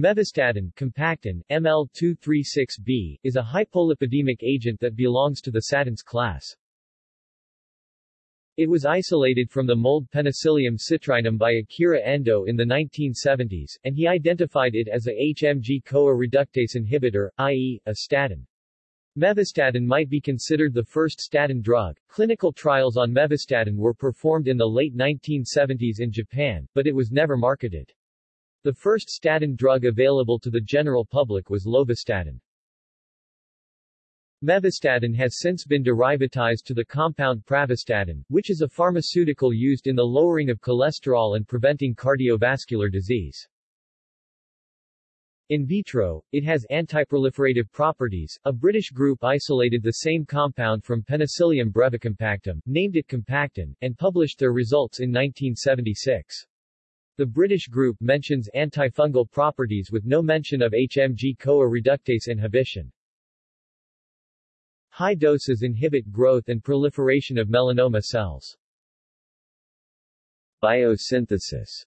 Mevastatin compactin, ML236B, is a hypolipidemic agent that belongs to the statins class. It was isolated from the mold Penicillium citrinum by Akira Endo in the 1970s, and he identified it as a HMG-CoA reductase inhibitor, i.e., a statin. Mevastatin might be considered the first statin drug. Clinical trials on mevastatin were performed in the late 1970s in Japan, but it was never marketed. The first statin drug available to the general public was lovastatin. Mevastatin has since been derivatized to the compound pravastatin, which is a pharmaceutical used in the lowering of cholesterol and preventing cardiovascular disease. In vitro, it has antiproliferative properties. A British group isolated the same compound from Penicillium brevicompactum, named it compactin, and published their results in 1976. The British group mentions antifungal properties with no mention of HMG-CoA reductase inhibition. High doses inhibit growth and proliferation of melanoma cells. Biosynthesis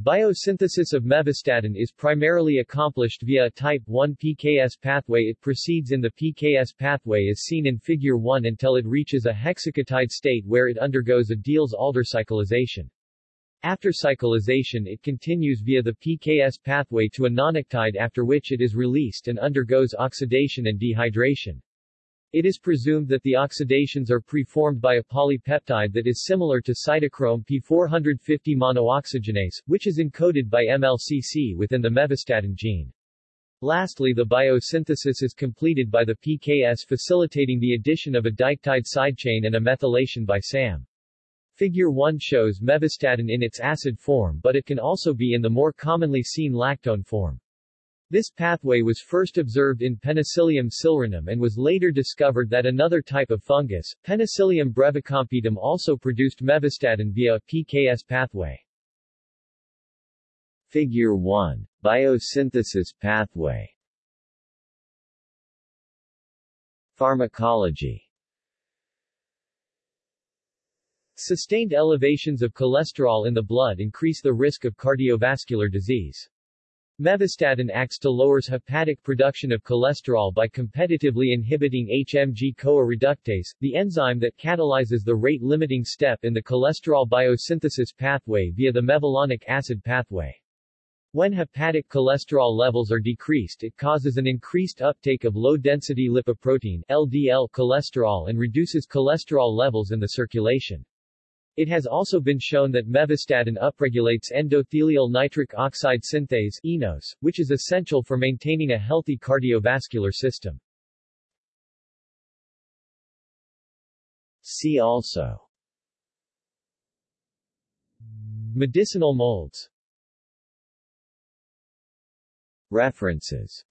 Biosynthesis of mevastatin is primarily accomplished via a type 1 PKS pathway. It proceeds in the PKS pathway as seen in Figure 1 until it reaches a hexaketide state where it undergoes a Diels-Alder cyclization. After cyclization it continues via the PKS pathway to a nonaketide after which it is released and undergoes oxidation and dehydration. It is presumed that the oxidations are preformed by a polypeptide that is similar to cytochrome P450 monooxygenase, which is encoded by MLCC within the mevastatin gene. Lastly the biosynthesis is completed by the PKS facilitating the addition of a diketide sidechain and a methylation by SAM. Figure 1 shows mevastatin in its acid form but it can also be in the more commonly seen lactone form. This pathway was first observed in Penicillium citrinum and was later discovered that another type of fungus, Penicillium brevicompactum also produced mevastatin via a PKS pathway. Figure 1. Biosynthesis pathway Pharmacology Sustained elevations of cholesterol in the blood increase the risk of cardiovascular disease. Mevastatin acts to lowers hepatic production of cholesterol by competitively inhibiting HMG-CoA reductase, the enzyme that catalyzes the rate-limiting step in the cholesterol biosynthesis pathway via the mevalonic acid pathway. When hepatic cholesterol levels are decreased it causes an increased uptake of low-density lipoprotein LDL cholesterol and reduces cholesterol levels in the circulation. It has also been shown that mevastatin upregulates endothelial nitric oxide synthase ENOS, which is essential for maintaining a healthy cardiovascular system. See also. Medicinal molds. References